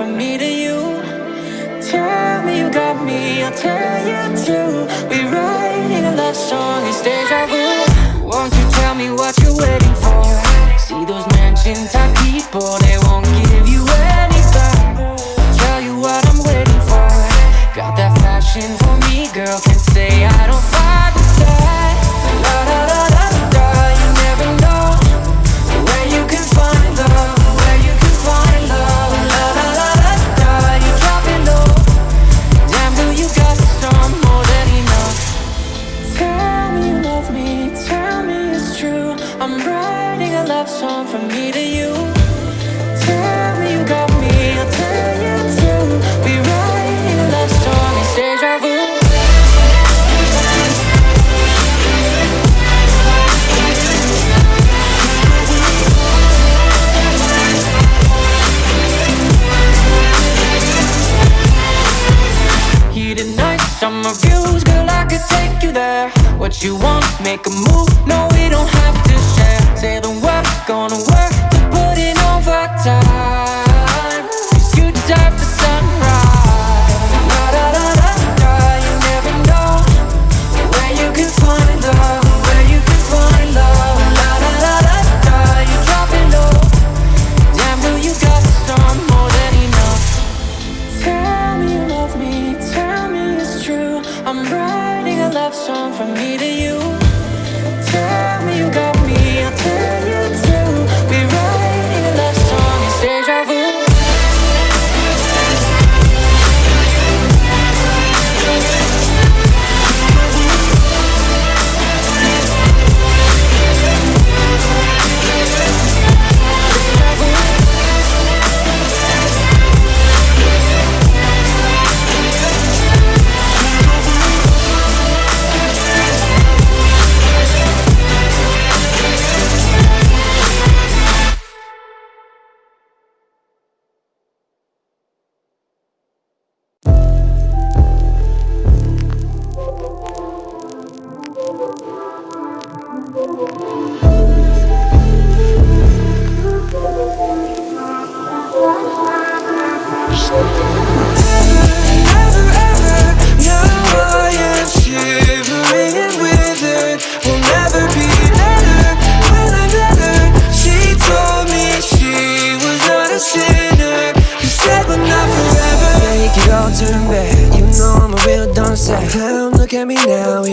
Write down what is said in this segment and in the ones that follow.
from me to you. Tell me you got me, I'll tell you too. We What you want, make a move, no, we don't have to share. Say the word, gonna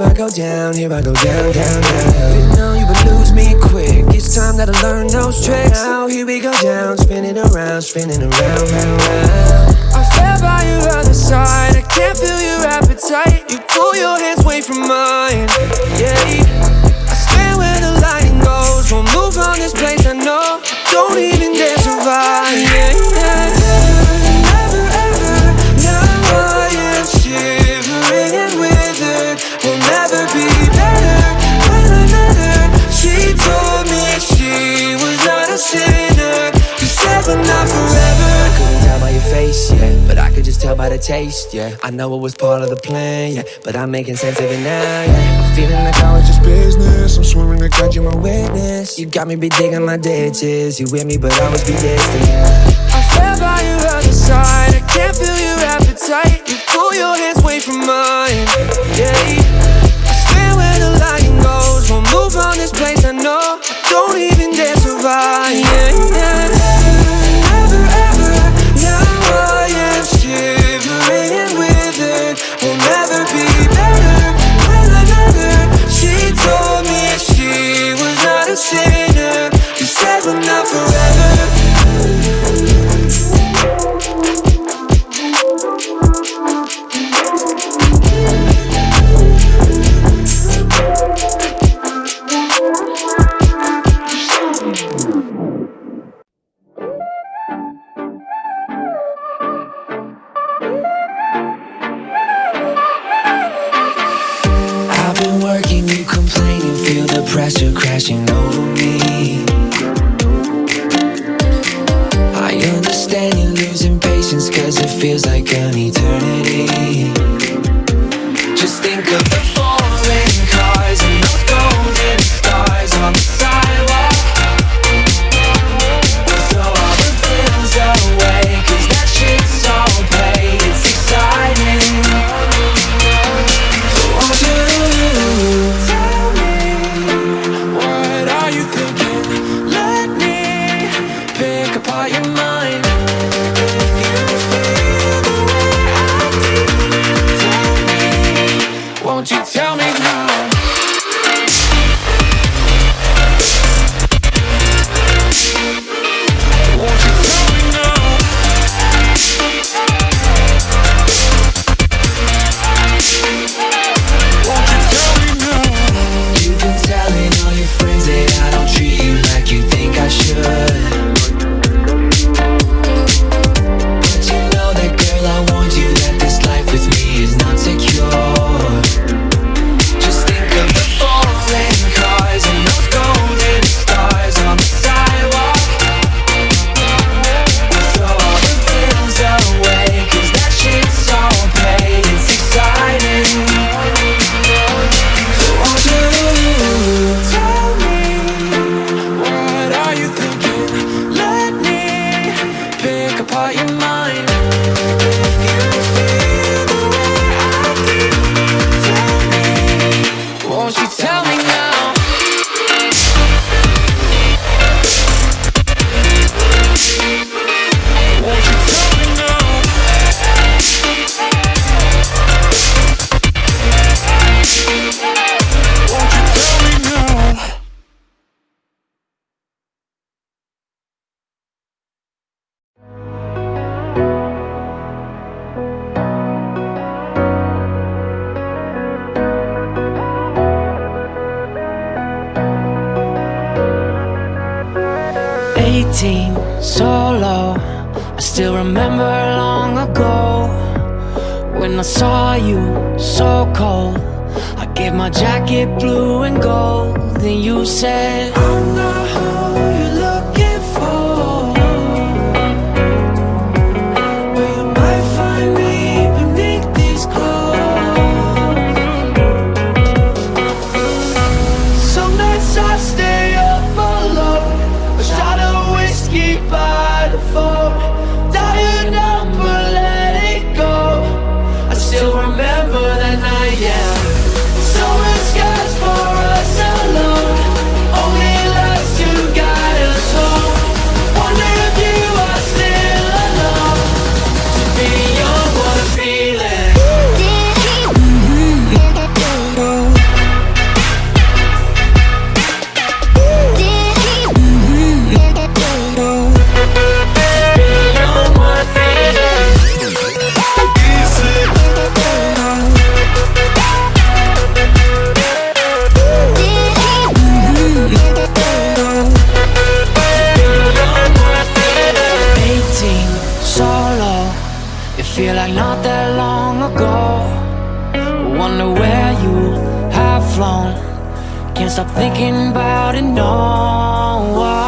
Here I go down, here I go down, down, down. You know you would lose me quick. It's time that I learn those tricks. Now here we go down, spinning around, spinning around, round, round. I fell by your other side. I can't feel your appetite. You pull your hands away from mine. Yeah. I stand where the lighting goes. Won't move on this place. I know. Don't even dare survive. Yeah, yeah. Taste, yeah. I know it was part of the plan, yeah, but I'm making sense of it now, yeah. I'm feeling like I was just business. I'm swearing to God you're my witness. You got me be digging my ditches. You with me, but I was be distant. Yeah. I fell by your other side. I can't feel your appetite. You pull your hands away from mine. Yeah. I stand where the lighting goes. Won't move on this place. I know. I Don't even dare survive. Yeah, yeah. Feels like an eternity. Just think of you tell me now? Still remember long ago When I saw you, so cold. I gave my jacket blue and gold Then you said You feel like not that long ago. Wonder where you have flown. Can't stop thinking about it, no